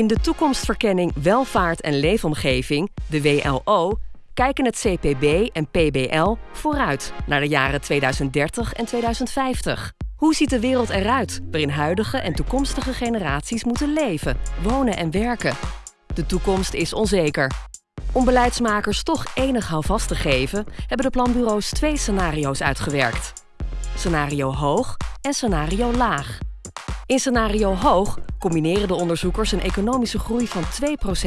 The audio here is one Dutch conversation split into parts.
In de toekomstverkenning Welvaart en Leefomgeving, de WLO, kijken het CPB en PBL vooruit naar de jaren 2030 en 2050. Hoe ziet de wereld eruit waarin huidige en toekomstige generaties moeten leven, wonen en werken? De toekomst is onzeker. Om beleidsmakers toch enig houvast te geven, hebben de planbureaus twee scenario's uitgewerkt. Scenario hoog en scenario laag. In scenario hoog combineren de onderzoekers een economische groei van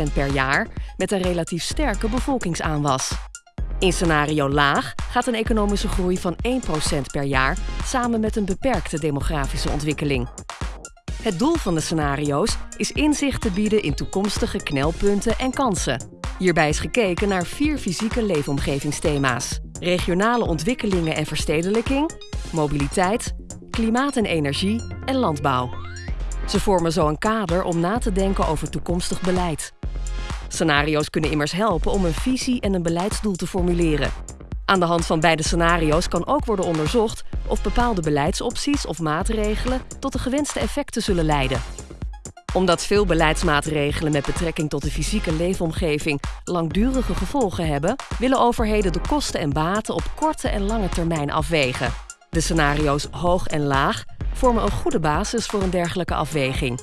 2% per jaar met een relatief sterke bevolkingsaanwas. In scenario laag gaat een economische groei van 1% per jaar samen met een beperkte demografische ontwikkeling. Het doel van de scenario's is inzicht te bieden in toekomstige knelpunten en kansen. Hierbij is gekeken naar vier fysieke leefomgevingsthema's: regionale ontwikkelingen en verstedelijking, mobiliteit, klimaat en energie en landbouw. Ze vormen zo een kader om na te denken over toekomstig beleid. Scenario's kunnen immers helpen om een visie en een beleidsdoel te formuleren. Aan de hand van beide scenario's kan ook worden onderzocht of bepaalde beleidsopties of maatregelen tot de gewenste effecten zullen leiden. Omdat veel beleidsmaatregelen met betrekking tot de fysieke leefomgeving langdurige gevolgen hebben, willen overheden de kosten en baten op korte en lange termijn afwegen. De scenario's hoog en laag vormen een goede basis voor een dergelijke afweging.